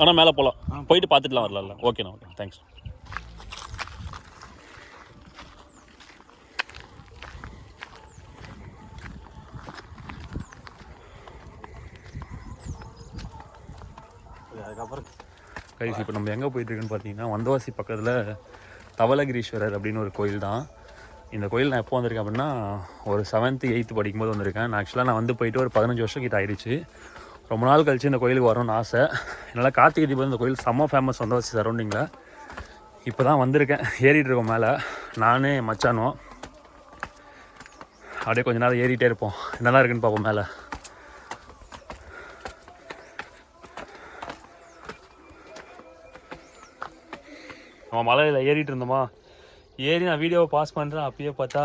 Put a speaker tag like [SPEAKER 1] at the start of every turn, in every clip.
[SPEAKER 1] ஆனால் மேலே போகலாம் போயிட்டு பார்த்துட்டுலாம் வரலாம்ல ஓகேண்ணா ஓகே தேங்க்ஸ்
[SPEAKER 2] அதுக்கப்புறம்
[SPEAKER 1] கைஸ் இப்போ நம்ம எங்கே போயிட்டுருக்குன்னு பார்த்தீங்கன்னா வந்தவாசி பக்கத்தில் தவலகிரீஸ்வரர் அப்படின்னு ஒரு கோயில் தான். இந்த கோயில் நான் எப்போ வந்திருக்கேன் அப்படின்னா ஒரு செவன்த்து எயித்து படிக்கும்போது வந்திருக்கேன். நான் ஆக்சுவலாக நான் வந்து போயிட்டு ஒரு பதினஞ்சு வருஷம் கிட்ட ஆயிடுச்சு. ரொம்ப நாள் கழிச்சு இந்த கோயிலுக்கு வரணும்னு ஆசை. என்னால் கார்த்திகை தீபம் இந்த கோயில் செம்ம ஃபேமஸ் வந்தவாசி சரௌண்டிங்கில் இப்போ தான் வந்திருக்கேன். ஏறிட்டு இருக்கோம் மேலே. நானே மச்சானோ அப்படியே கொஞ்ச நேரம் ஏறிட்டே இருப்போம். என்னதான் இருக்குன்னு பார்ப்போம் மேலே. நம்ம மலையில் ஏறிட்டு இருந்தோமா? ஏறி நான் வீடியோவை பாஸ் பண்ணுறேன் அப்பயே பார்த்தா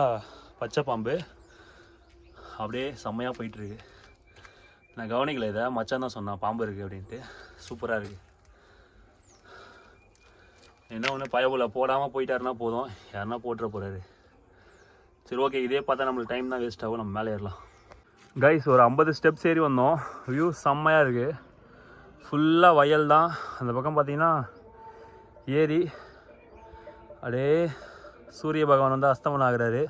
[SPEAKER 1] பச்சை பாம்பு. அப்படியே செம்மையாக போயிட்டுருக்கு நான் கவனிக்கல இதை மச்சான் தான் சொன்னான் பாம்பு இருக்குது அப்படின்ட்டு. சூப்பராக இருக்குது என்ன ஒன்று பயபுல போடாமல் போயிட்டாருன்னா போதும். யாருன்னா போட்டுற போகிறாரு சரி ஓகே இதே பார்த்தா நம்மளுக்கு டைம் தான் வேஸ்ட் ஆகும் நம்ம மேலே ஏறலாம். கைஸ் ஒரு ஐம்பது ஸ்டெப்ஸ் ஏறி வந்தோம். வியூ செம்மையாக இருக்குது ஃபுல்லாக வயல் தான். அந்த பக்கம் பார்த்தீங்கன்னா ஏரி. அப்படியே சூரிய பகவான் வந்து அஸ்தமனம் ஆகிறாரு.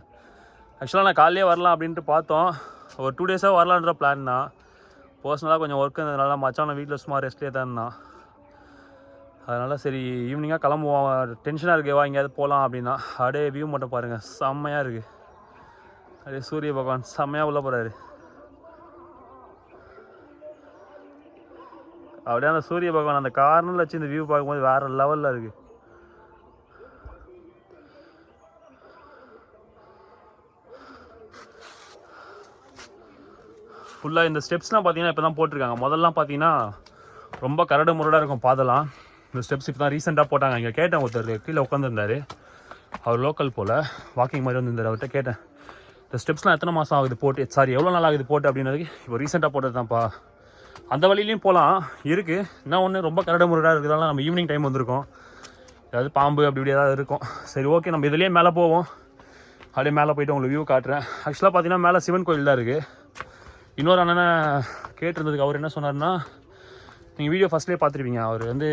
[SPEAKER 1] ஆக்சுவலாக நான் காலையிலே வரலாம் அப்படின்ட்டு பார்த்தோம். ஒரு டூ டேஸாக வரலான்ற பிளான் தான். பர்சனலாக கொஞ்சம் ஒர்க் இருந்ததுனால மச்சான் வீட்டில் சும்மா ரெஸ்ட்லேயே தான். இருந்தான் அதனால் சரி ஈவினிங்காக கிளம்புவோம். டென்ஷனாக இருக்கேவா எங்கேயாவது போகலாம் அப்படின்னா. அப்படியே வியூ மட்டும் பாருங்கள் செம்மையாக இருக்குது அப்படியே சூரிய பகவான் செம்மையாக உள்ளே போகிறாரு அப்படியே அந்த சூரிய பகவான் அந்த கார்னரில் வச்சு இந்த வியூ பார்க்கும்போது வேறு லெவலில் இருக்குது ஃபுல்லாக இந்த ஸ்டெப்ஸ்லாம் பார்த்தீங்கன்னா இப்போ தான் போட்டிருக்காங்க. முதல்லாம் பார்த்தீங்கன்னா ரொம்ப கரடு முரடாக இருக்கும் பாதெல்லாம். இந்த ஸ்டெப்ஸ் இப்போ தான் ரீசெண்டாக போட்டாங்க. இங்கே கேட்டேன் ஒருத்தர் கீழே உட்காந்துருந்தாரு அவர் லோக்கல் போல். வாக்கிங் மாதிரி வந்திருந்தார். அவர்கிட்ட கேட்டேன் இந்த ஸ்டெப்ஸ்லாம் எத்தனை மாதம் ஆகுது? போட்டு சாரி எவ்வளோ நாள் ஆகுது போட்டு? அப்படின்றதுக்கு இப்போ ரீசெண்டாக போட்டது தான்ப்பா அந்த வழியிலையும் போகலாம் இருக்குது என்ன ஒன்று ரொம்ப கரடு முரடாக இருக்கிறதால நம்ம ஈவினிங் டைம் வந்திருக்கோம். ஏதாவது பாம்பு அப்படி இப்படி ஏதாவது இருக்கும். சரி ஓகே நம்ம இதுலேயே மேலே போவோம். அப்படியே மேலே போயிட்டு உங்களுக்கு வியூ காட்டுறேன். ஆக்சுவலாக பார்த்தீங்கன்னா மேலே சிவன் கோயில் தான் இருக்குது இன்னொரு அண்ணனை கேட்டிருந்ததுக்கு அவர் என்ன சொன்னார்னா நீங்கள் வீடியோ ஃபஸ்ட்லேயே பார்த்துருப்பீங்க. அவர் வந்து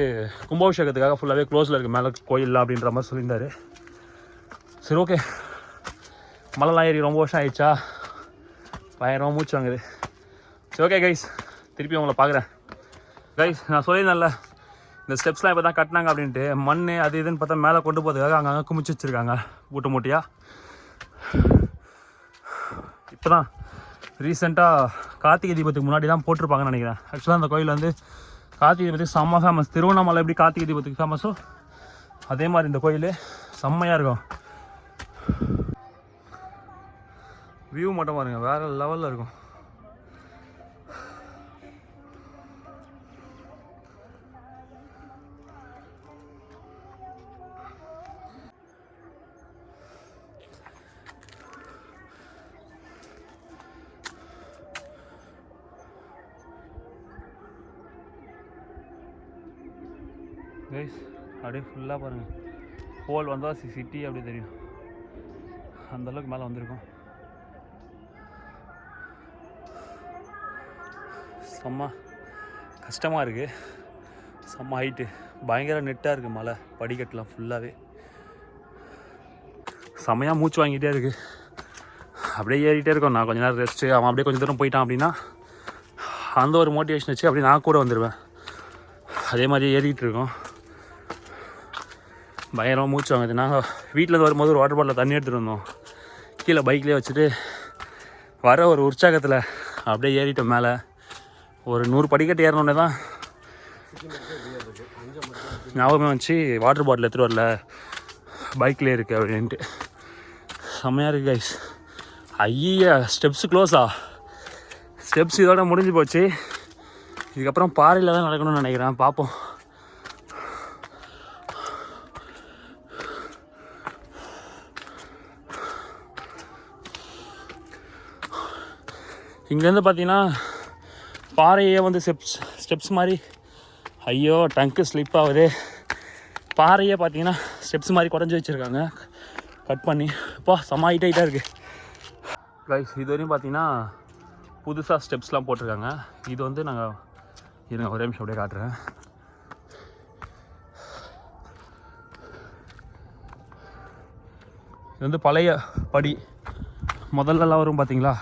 [SPEAKER 1] கும்பாபிஷேகத்துக்காக ஃபுல்லாகவே க்ளோஸில் இருக்குது மேலே கோயிலில் அப்படின்ற மாதிரி சொல்லியிருந்தார். சரி ஓகே மலைலாம் ஏறி ரொம்ப வருஷம் ஆயிடுச்சா? பயங்கரமாக மூச்சு வாங்குது. சரி ஓகே கைஸ் திருப்பி உங்களை பார்க்குறேன். கைஸ் நான் சொல்லியிருந்தேன்ல இந்த ஸ்டெப்ஸ்லாம் இப்போ தான் கட்டினாங்க அப்படின்ட்டு மண் அது இதுன்னு பார்த்தா மேலே கொண்டு போகிறதுக்காக அங்கங்கே குமிச்சு வச்சுருக்காங்க. மூட்டை மூட்டையாக இப்போ தான் ரீசெண்டாக கார்த்திகை தீபத்துக்கு முன்னாடி தான் போட்டிருப்பாங்கன்னு நினைக்கிறேன். ஆக்சுவலாக அந்த கோயில் வந்து கார்த்திகை தீபத்துக்கு செம்ம ஃபேமஸ் திருவண்ணாமலை எப்படி கார்த்திகை தீபத்துக்கு ஃபேமஸோ அதே மாதிரி இந்த கோயில் செம்மையாக இருக்கும். வியூ மட்டும் பாருங்க வேறு லெவலில் இருக்கும். கைஸ் அப்படியே ஃபுல்லாக பாருங்கள் ஹோல் வந்தால் சிட்டி அப்படியே தெரியும். அந்த அளவுக்கு மேலே வந்திருக்கோம். செம்ம கஷ்டமாக இருக்குது செம்ம ஹைட்டு பயங்கர நெட்டாக இருக்குது மலை படிக்கட்டுலாம் ஃபுல்லாகவே செம்மையாக மூச்சு வாங்கிட்டே இருக்குது அப்படியே ஏறிட்டே இருக்கோம். நான் கொஞ்ச நேரம் ரெஸ்ட்டு அவன் அப்படியே கொஞ்சம் தூரம் போயிட்டான் அப்படின்னா அந்த ஒரு மோட்டிவேஷன் வச்சு அப்படியே நான் கூட வந்துடுவேன் அதே மாதிரி ஏறிக்கிட்டு இருக்கோம். பயங்கரமாக மூச்சு வாங்குது நாங்கள் வீட்டிலேருந்து வரும்போது ஒரு வாட்டர் பாட்டில் தண்ணி எடுத்துகிட்டு வந்தோம். கீழே பைக்லேயே வச்சுட்டு வர ஒரு உற்சாகத்தில் அப்படியே ஏறிட்டோம் மேலே. ஒரு நூறு படிக்கட்டு ஏறினோடனே தான் ஞாபகமே வச்சு வாட்டர் பாட்டில் எடுத்துகிட்டு வரல. பைக்லேயே இருக்குது அப்படின்ட்டு. செம்மையாக இருக்குது கைஸ் ஐயா ஸ்டெப்ஸு க்ளோஸா ஸ்டெப்ஸ் இதோட முடிஞ்சு போச்சு. இதுக்கப்புறம் பாறையில் தான் நடக்கணும்னு நினைக்கிறேன். பார்ப்போம் இங்கேருந்து பார்த்தீங்கன்னா பாறையே வந்து ஸ்டெப்ஸ் ஸ்டெப்ஸ் மாதிரி. ஐயோ டங்க்கு ஸ்லிப் ஆகுது. பாறையே பார்த்தீங்கன்னா ஸ்டெப்ஸ் மாதிரி குறைஞ்சி வச்சுருக்காங்க. கட் பண்ணி. இப்போ செம்ம ஹைட்டாக இருக்குது கைஸ் இது வரையும் பார்த்தீங்கன்னா புதுசாக ஸ்டெப்ஸ்லாம் போட்டிருக்காங்க. இது வந்து நாங்கள் இருங்க ஒரே நிமிஷம் அப்படியே காட்டுறேன். இது வந்து பழைய படி. முதல்லலாம் வரும் பார்த்தீங்களா?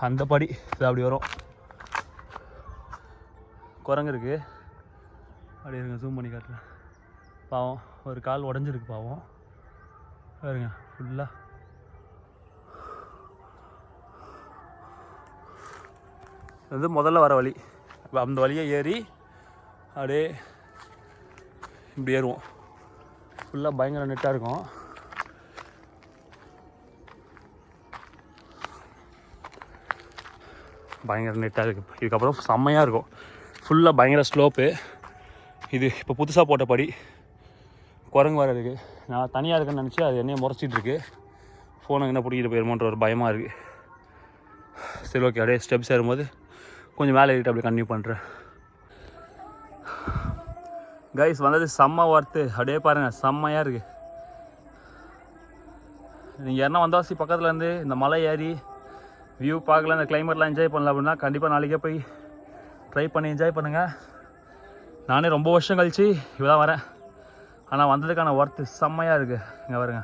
[SPEAKER 1] அந்த படி இது அப்படி வரும். குரங்கு இருக்கு. அப்படி இருங்க ஜூம் பண்ணி காட்டுறேன். பாவம் ஒரு கால் உடஞ்சிருக்கு பாவம். பாருங்க ஃபுல்லாக இது வந்து முதல்ல வர வழி. அந்த வழியை ஏறி அப்படியே இப்படி ஏறுவோம். ஃபுல்லாக பயங்கர நெட்டாக இருக்கும். பயங்கர நெட்டாக இருக்குது இதுக்கப்புறம் செம்மையாக இருக்கும். ஃபுல்லாக பயங்கர ஸ்லோப்பு இது இப்போ புதுசாக போட்ட படி. குரங்கு வர இருக்குது நான் தனியாக இருக்கேன்னு நினச்சி அது என்னைய முறைச்சிட்டு இருக்கு. ஃபோனை என்ன பிடிக்கிட்டு போயிருமோன்ற ஒரு பயமாக இருக்குது சரி ஓகே அப்படியே ஸ்டெப்ஸ் ஏறும்போது கொஞ்சம் மேலே ஏறிட்டு அப்படியே கன்டினியூ பண்ணுறேன் கைஸ் வந்தது செம்ம ஒர்த்து அப்படியே பாருங்கள் செம்மையாக இருக்குது நீங்கள் என்ன வந்தாசி பக்கத்தில் இருந்து இந்த மலை ஏறி வியூ பார்க்கல அந்த கிளைமேட்லாம் என்ஜாய் பண்ணல அப்படின்னா கண்டிப்பாக நாளைக்கே போய் ட்ரை பண்ணி என்ஜாய் பண்ணுங்கள் நானே ரொம்ப வருஷம் கழிச்சு இவ்வளோ தான் வரேன். ஆனால் வந்ததுக்கான ஒர்த்து செம்மையாக இருக்குது இங்கே வருங்க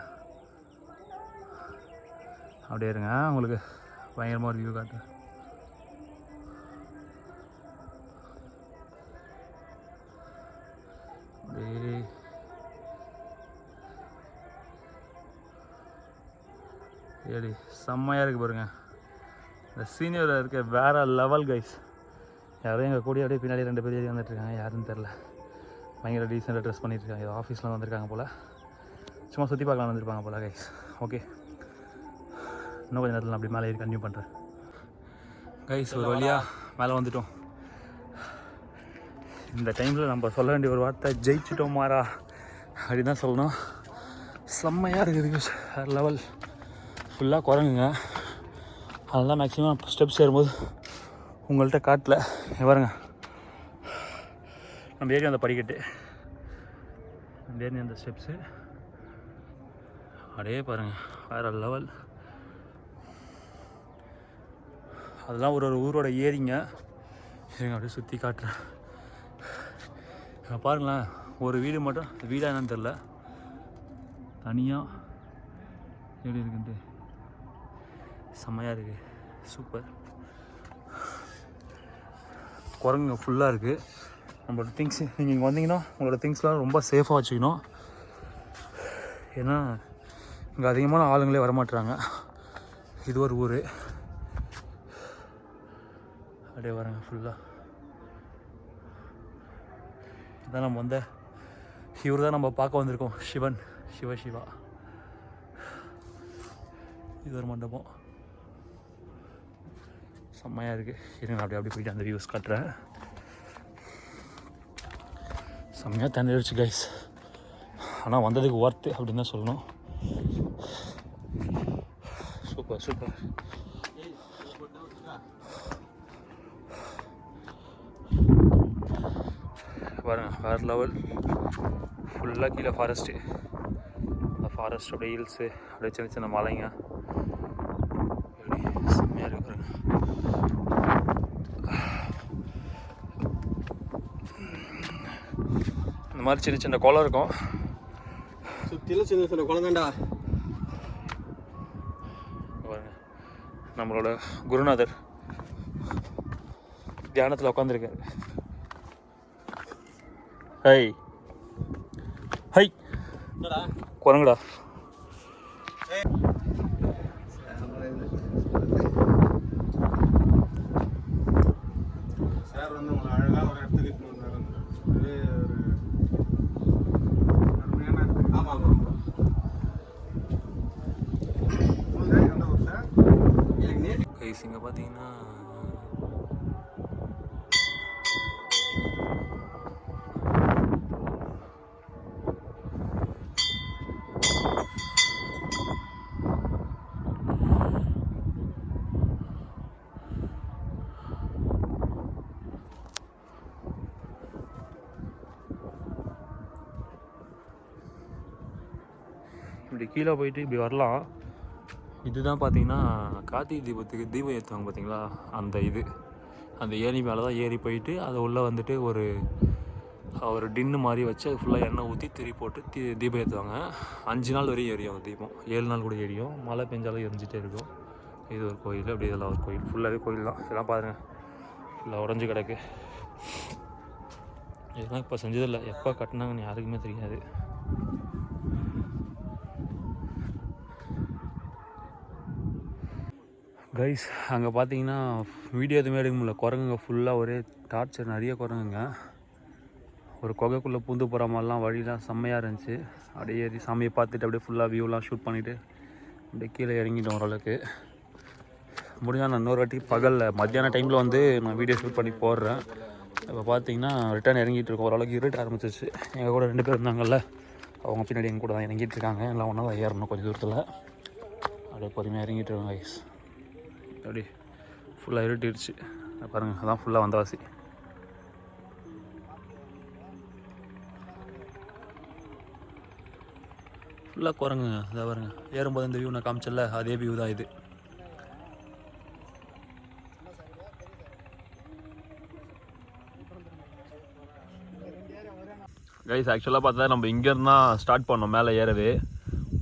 [SPEAKER 1] அப்படியே இருங்க உங்களுக்கு பயங்கரமாக ஒரு வியூ காட்டு. அப்படியே. ஏடி செம்மையாக இருக்குது பாருங்க. இந்த சீனியர் இருக்க வேற லெவல் கைஸ் யாரும் எங்கள் கூடிய அப்படியே பின்னாடி ரெண்டு பேர் ஏறி வந்துட்டு இருக்காங்க யாருன்னு தெரில பயங்கர டீசெண்டாக ட்ரெஸ் பண்ணிட்டு இருக்காங்க ஏதோ ஆஃபீஸில் வந்திருக்காங்க போல். சும்மா சுற்றி பார்க்கலாம் வந்திருப்பாங்க போல் கைஸ் ஓகே இன்னும் கொஞ்சம் நேரத்தில் அப்படி மேலே ஏறி கன்டினியூ பண்ணுறேன் கைஸ் ஒரு வழியாக மேலே வந்துட்டோம். இந்த டைமில் நம்ம சொல்ல வேண்டிய ஒரு வார்த்தை ஜெயிச்சிட்டோம் மாறா. அப்படி தான் சொல்லணும். செம்மையாக இருக்குது வேறு லெவல் ஃபுல்லாக குரங்குங்க. அதெல்லாம் மேக்ஸிமம் ஸ்டெப்ஸ் ஏறும்போது உங்கள்கிட்ட காட்டல. பாருங்க. நம்ம ஏறி அந்த படிக்கட்டு. நம்ம ஏறி அந்த ஸ்டெப்ஸு அப்படியே பாருங்கள் வேறு லெவல் அதெல்லாம் ஒரு ஒரு ஊரோட ஏரிங்க. இருங்க அப்படியே சுற்றி காட்டுறேன். பாருங்களேன். ஒரு வீடு மட்டும் வீடாக என்னன்னு தெரில தனியாக எப்படி இருக்குன்ட்டு. செம்மையாக இருக்குது சூப்பர் குரங்குங்க ஃபுல்லாக இருக்குது நம்மளோட திங்ஸ் நீங்கள் இங்கே வந்தீங்கன்னா உங்களோட திங்ஸ்லாம் ரொம்ப சேஃபாக வச்சுக்கணும். ஏன்னா இங்கே அதிகமான ஆளுங்களே வரமாட்டுறாங்க இது ஒரு ஊர். அப்படியே வரேங்க ஃபுல்லாக இதான் நம்ம வந்த இவர் தான் நம்ம பார்க்க வந்திருக்கோம். சிவன். சிவ சிவா. இது ஒரு மண்டபம். செம்மையாக இருக்குது இருங்க நான் அப்படியே அப்படியே போயிட்டு அந்த வியூஸ் காட்டுறேன். செம்மையாக தண்ணிடுச்சு கைஸ் ஆனால் வந்ததுக்கு ஒர்த்து அப்படின்னு தான் சொல்லணும். சூப்பர் சூப்பர் பாருங்க வேறு லெவல் ஃபுல்லாக கீழே ஃபாரஸ்ட்டு அந்த ஃபாரஸ்ட் அப்படியே ஹில்ஸு அப்படியே சின்ன சின்ன மலைங்க எப்படி செம்மையாக இருக்கு பாருங்க இந்த மாதிரி சின்ன சின்ன குளம் இருக்கும்.
[SPEAKER 3] சுத்திலும் சின்ன சின்ன
[SPEAKER 1] இங்க பாருங்க நம்மளோட குருநாதர் தியானத்தில் உட்காந்துருக்காரு ஹை. ஹை. குரங்குடா
[SPEAKER 3] சார் வந்து உங்களை அழகாக ஒரு இடத்துக்கு இட்டுன்னு வந்தாரு. ஒரே ஒரு அருமையான இடத்துக்கு. ஆமா, ஆமா, ஆமா. உங்களுது எந்த ஊர் சார்? எனக்கு நேற்று
[SPEAKER 1] கைஸ் இங்கே பார்த்தீங்கன்னா இப்படி கீழே போயிட்டு இப்படி வரலாம். இதுதான் பார்த்தீங்கன்னா கார்த்திகை தீபத்துக்கு தீபம் ஏற்றுவாங்க பார்த்தீங்களா? அந்த இது. அந்த ஏணி மேலே தான் ஏறி போயிட்டு அது உள்ளே வந்துட்டு ஒரு ஒரு டின்னு மாதிரி வச்சு அது ஃபுல்லாக எண்ணெய் ஊற்றி திரி போட்டு தீ தீபம் ஏற்றுவாங்க அஞ்சு நாள் வரையும் எரியும் தீபம். ஏழு நாள் கூட எரியும். மழை பெஞ்சாலும் எரிஞ்சிட்டே இருக்கும். இது ஒரு கோயில் அப்படி இதெல்லாம் ஒரு கோயில். ஃபுல்லாகவே கோயில் தான். இதெல்லாம் பாருங்கள் ஃபுல்லாக உடஞ்சி கிடக்கு. இதெல்லாம் இப்போ செஞ்சதில்லை. எப்போ கட்டினாங்கன்னு யாருக்குமே தெரியாது. கைஸ் அங்கே பார்த்தீங்கன்னா வீடியோ எதுவுமே எடுக்க முடியல. குரங்குங்க ஃபுல்லாக ஒரே டார்ச்சர் நிறைய குரங்குங்க. ஒரு குகைக்குள்ளே பூந்து போகிற மாதிரிலாம் வழிலாம் செம்மையாக இருந்துச்சு. அப்படியே ஏறி சாமியை பார்த்துட்டு அப்படியே ஃபுல்லாக வியூலாம் ஷூட் பண்ணிவிட்டு அப்படியே கீழே இறங்கிட்டோம் ஓரளவுக்கு. முடிஞ்சால் நான் இன்னொரு வாட்டி பகலில் மத்தியான டைமில் வந்து நான் வீடியோ ஷூட் பண்ணி போடுறேன். இப்போ பார்த்தீங்கன்னா ரிட்டர்ன் இறங்கிட்டு இருக்கோம். ஓரளவுக்கு இருட்ட ஆரம்பிச்சிச்சு எங்கள் கூட ரெண்டு பேர் இருந்தாங்கல்ல அவங்க பின்னாடி எங்கள் கூட தான் இறங்கிட்டு இருக்காங்க. எல்லாம் ஒன்றா தான் ஏறணும் கொஞ்சம் தூரத்தில். அப்படியே பொறுமையாக இறங்கிட்டு இருக்கோம் கைஸ் அப்படி ஃபுல்லாக இருட்டிடுச்சு பாருங்கள் அதான் ஃபுல்லாக வந்தவாசி ஃபுல்லாக குரங்குங்க. அதான் பாருங்க ஏறும்போது இந்த வியூ நான் காமிச்சல அதே வியூ தான் இது. கைஸ் ஆக்சுவலாக பார்த்தா நம்ம இங்கேருந்து தான் ஸ்டார்ட் பண்ணோம் மேலே ஏறவே.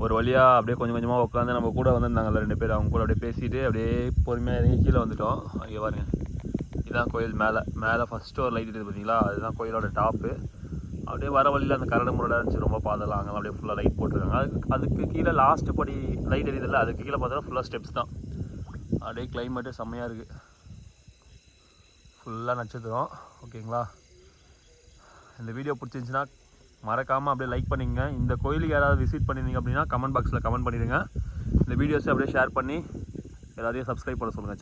[SPEAKER 1] ஒரு வழியாக அப்படியே கொஞ்சம் கொஞ்சமாக உட்காந்து நம்ம கூட வந்திருந்தாங்கல்ல ரெண்டு பேர் அவங்க கூட அப்படியே பேசிட்டு அப்படியே பொறுமையாக இறங்கி கீழே வந்துட்டோம். அங்கே பாருங்க. இதுதான் கோயில் மேலே மேலே ஃபஸ்ட்டு ஒரு லைட் இருக்குது பார்த்தீங்களா அதுதான் கோயிலோட டாப்பு அப்படியே வர வழியில் அந்த கரடு முரடாக இருந்துச்சு ரொம்ப பாதலாம் அங்கே அப்படியே ஃபுல்லாக லைட் போட்டிருக்காங்க. அதுக்கு அதுக்கு கீழே லாஸ்ட்டு படி லைட் எரியுதில்ல அதுக்கு கீழே பார்த்தோன்னா ஃபுல்லாக ஸ்டெப்ஸ் தான். அப்படியே கிளைமேட்டு செம்மையாக இருக்குது ஃபுல்லாக நட்சத்திரம். ஓகேங்களா இந்த வீடியோ பிடிச்சிருந்துச்சின்னா மறக்காமல் அப்படியே லைக் பண்ணிங்க இந்த கோயிலுக்கு யாராவது விசிட் பண்ணியிருந்தீங்க அப்படின்னா கமெண்ட் பாக்ஸில் கமெண்ட் பண்ணிடுங்க. இந்த வீடியோஸை அப்படியே ஷேர் பண்ணி எல்லாத்தையும் சப்ஸ்கிரைப் பண்ண சொல்லுங்கள்